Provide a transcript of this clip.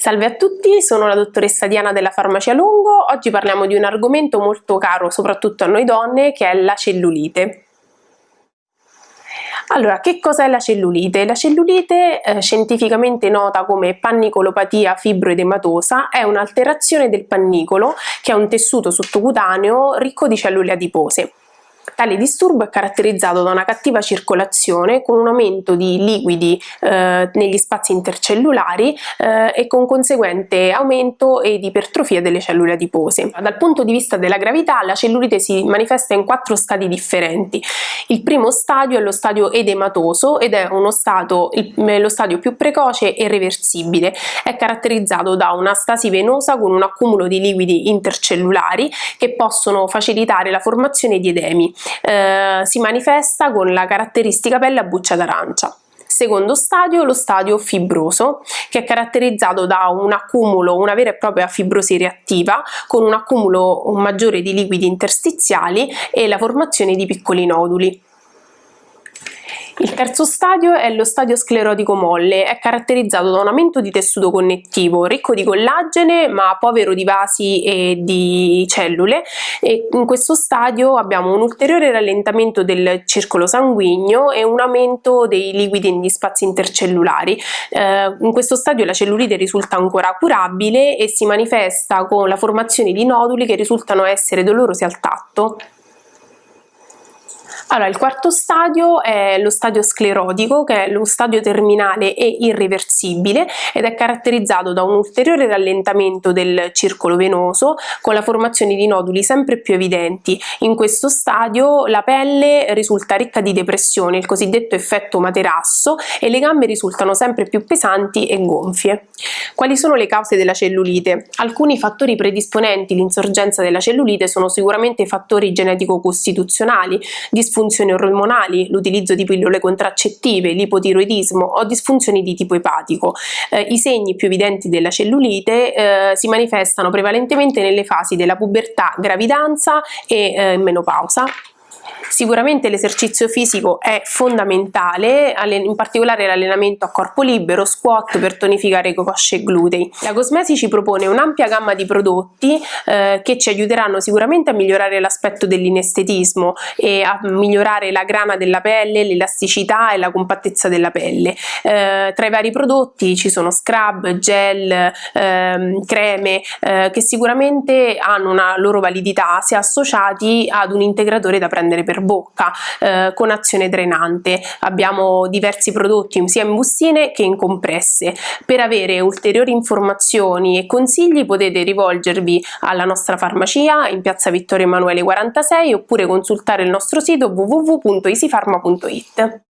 Salve a tutti, sono la dottoressa Diana della Farmacia Lungo. Oggi parliamo di un argomento molto caro soprattutto a noi donne che è la cellulite. Allora, che cos'è la cellulite? La cellulite, eh, scientificamente nota come pannicolopatia fibroedematosa, è un'alterazione del pannicolo che è un tessuto sottocutaneo ricco di cellule adipose. Tale disturbo è caratterizzato da una cattiva circolazione con un aumento di liquidi eh, negli spazi intercellulari eh, e con conseguente aumento ed ipertrofia delle cellule adipose. Dal punto di vista della gravità la cellulite si manifesta in quattro stadi differenti. Il primo stadio è lo stadio edematoso ed è stato, lo stadio più precoce e reversibile. È caratterizzato da una stasi venosa con un accumulo di liquidi intercellulari che possono facilitare la formazione di edemi eh, si manifesta con la caratteristica pelle a buccia d'arancia. Secondo stadio, lo stadio fibroso, che è caratterizzato da un accumulo, una vera e propria fibrosi reattiva, con un accumulo maggiore di liquidi interstiziali e la formazione di piccoli noduli. Il terzo stadio è lo stadio sclerotico molle, è caratterizzato da un aumento di tessuto connettivo ricco di collagene ma povero di vasi e di cellule e in questo stadio abbiamo un ulteriore rallentamento del circolo sanguigno e un aumento dei liquidi negli spazi intercellulari. Eh, in questo stadio la cellulite risulta ancora curabile e si manifesta con la formazione di noduli che risultano essere dolorosi al tatto. Allora, il quarto stadio è lo stadio sclerotico, che è lo stadio terminale e irreversibile ed è caratterizzato da un ulteriore rallentamento del circolo venoso con la formazione di noduli sempre più evidenti. In questo stadio la pelle risulta ricca di depressione, il cosiddetto effetto materasso, e le gambe risultano sempre più pesanti e gonfie. Quali sono le cause della cellulite? Alcuni fattori predisponenti all'insorgenza della cellulite sono sicuramente fattori genetico-costituzionali, disfunzionali disfunzioni ormonali, l'utilizzo di pillole contraccettive, l'ipotiroidismo o disfunzioni di tipo epatico. Eh, I segni più evidenti della cellulite eh, si manifestano prevalentemente nelle fasi della pubertà, gravidanza e eh, menopausa. Sicuramente l'esercizio fisico è fondamentale, in particolare l'allenamento a corpo libero, squat per tonificare cosce e glutei. La Cosmesi ci propone un'ampia gamma di prodotti eh, che ci aiuteranno sicuramente a migliorare l'aspetto dell'inestetismo e a migliorare la grana della pelle, l'elasticità e la compattezza della pelle. Eh, tra i vari prodotti ci sono scrub, gel, ehm, creme eh, che sicuramente hanno una loro validità se associati ad un integratore da prendere per bocca eh, con azione drenante. Abbiamo diversi prodotti sia in bustine che in compresse. Per avere ulteriori informazioni e consigli potete rivolgervi alla nostra farmacia in piazza Vittorio Emanuele 46 oppure consultare il nostro sito www.easypharma.it.